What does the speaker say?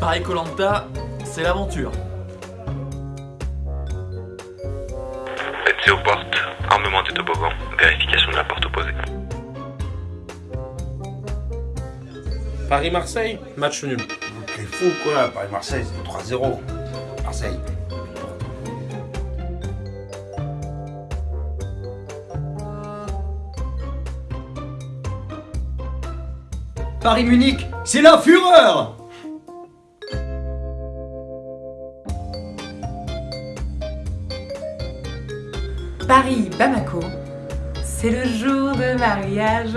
Paris Colanta, c'est l'aventure. Accès aux portes, armement des toboggans, vérification de la porte opposée. Paris-Marseille, match nul. T'es fou quoi, Paris-Marseille, c'est 3-0. Marseille. Paris-Munich, c'est la fureur Paris-Bamako, c'est le jour de mariage.